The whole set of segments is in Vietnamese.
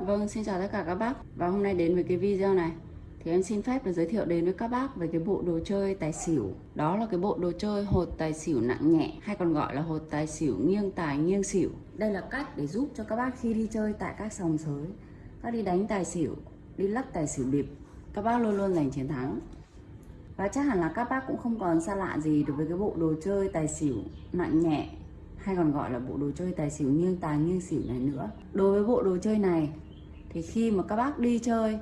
Vâng, xin chào tất cả các bác. Và hôm nay đến với cái video này. Thì em xin phép được giới thiệu đến với các bác về cái bộ đồ chơi tài xỉu. Đó là cái bộ đồ chơi hột tài xỉu nặng nhẹ Hay còn gọi là hột tài xỉu nghiêng tài nghiêng xỉu. Đây là cách để giúp cho các bác khi đi chơi tại các sòng sới Các đi đánh tài xỉu, đi lắc tài xỉu điệp Các bác luôn luôn giành chiến thắng. Và chắc hẳn là các bác cũng không còn xa lạ gì đối với cái bộ đồ chơi tài xỉu nặng nhẹ hay còn gọi là bộ đồ chơi tài xỉu nghiêng tài nghiêng xỉu này nữa. Đối với bộ đồ chơi này thì khi mà các bác đi chơi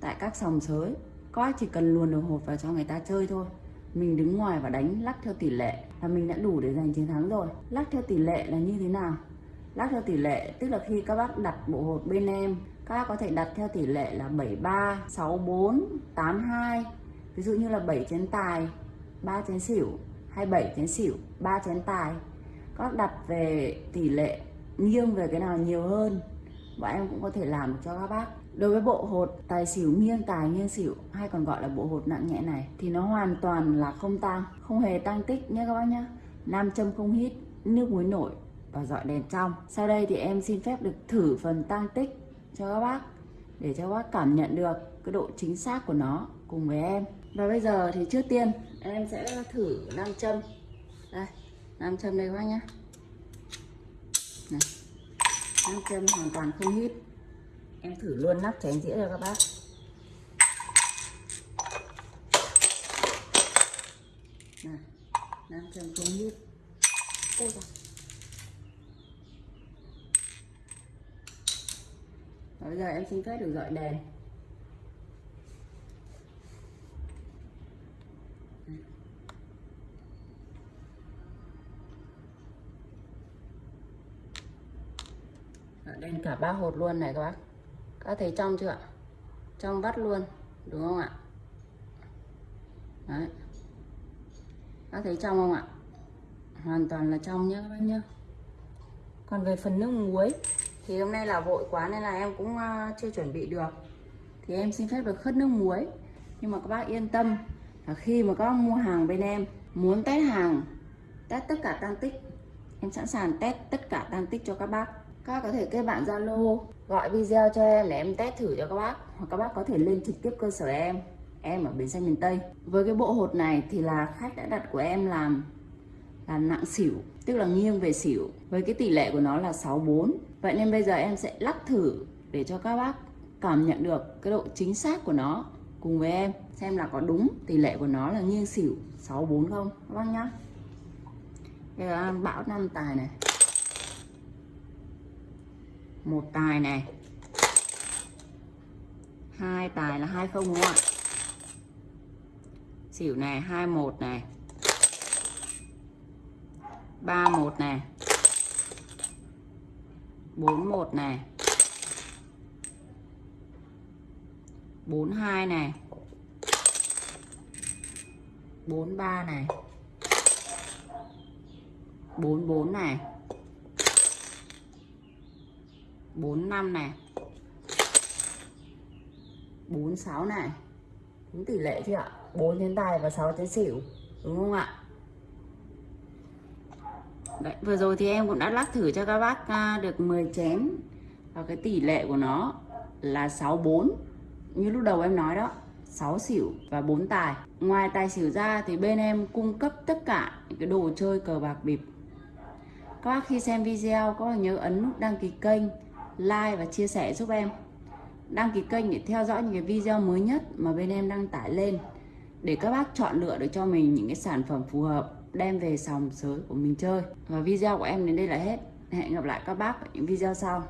tại các sòng sới, các bác chỉ cần luồn đồ hộp vào cho người ta chơi thôi. Mình đứng ngoài và đánh lắc theo tỷ lệ là mình đã đủ để giành chiến thắng rồi. Lắc theo tỷ lệ là như thế nào? Lắc theo tỷ lệ, tức là khi các bác đặt bộ hột bên em, các bác có thể đặt theo tỷ lệ là 73 64 82 ví dụ như là 7 chén tài 3 chén xỉu hay 7 chén xỉu 3 chén tài. Các bác đặt về tỷ lệ nghiêng về cái nào nhiều hơn? Bọn em cũng có thể làm cho các bác. Đối với bộ hột, tài xỉu nghiêng tài nghiêng xỉu, hay còn gọi là bộ hột nặng nhẹ này, thì nó hoàn toàn là không tăng không hề tăng tích nhé các bác nhé nam châm không hít, nước muối nổi và dọi đèn trong. Sau đây thì em xin phép được thử phần tăng tích cho các bác, để cho các bác cảm nhận được cái độ chính xác của nó cùng với em. Và bây giờ thì trước tiên, em sẽ thử nam châm. Đây, nam châm đây các bác nhé này nam châm hoàn toàn không hít. Em thử luôn nắp chén dĩa cho các bác. Này nam châm không hít. Ôi. Và bây giờ em xin phép được dọi đèn Ờ, đèn cả ba hột luôn này các bác. Các thấy trong chưa ạ? Trong vắt luôn, đúng không ạ? Đấy. Các thấy trong không ạ? Hoàn toàn là trong nhé các bác nhá. Còn về phần nước muối, thì hôm nay là vội quá nên là em cũng ờ, chưa chuẩn bị được. Thì em xin phép được khất nước muối. Nhưng mà các bác yên tâm là khi mà các bác mua hàng bên em, muốn test hàng, test tất cả tăng tích em sẵn sàng test tất cả tăng tích cho các bác các có thể kết bạn Zalo, gọi video cho em để em test thử cho các bác. Hoặc các bác có thể lên trực tiếp cơ sở em. Em ở bến xe miền Tây. Với cái bộ hột này thì là khách đã đặt của em làm là nặng xỉu, tức là nghiêng về xỉu. Với cái tỷ lệ của nó là 64 vậy nên bây giờ em sẽ lắc thử để cho các bác cảm nhận được cái độ chính xác của nó cùng với em. Xem là có đúng tỷ lệ của nó là nghiêng xỉu 64 không. Các bác nhá. Đây là bão năm tài này một tài này. Hai tài là hai không đúng không ạ? Xỉu này, hai một này. Ba một này. Bốn một này. Bốn hai này. Bốn ba này. Bốn bốn này. 45 này. 46 này. Đúng tỷ lệ chưa ạ? 4 chén tài và 6 chén xỉu. Đúng không ạ? Đấy, vừa rồi thì em cũng đã lắc thử cho các bác à, được 10 chén. Và cái tỷ lệ của nó là 64 như lúc đầu em nói đó 6 xỉu và 4 tài. Ngoài tài xỉu ra thì bên em cung cấp tất cả những cái đồ chơi cờ bạc bịp. Các bác khi xem video có nhớ ấn nút đăng ký kênh like và chia sẻ giúp em. Đăng ký kênh để theo dõi những cái video mới nhất mà bên em đăng tải lên, để các bác chọn lựa được cho mình những cái sản phẩm phù hợp đem về sòng sới của mình chơi. Và video của em đến đây là hết. Hẹn gặp lại các bác ở những video sau.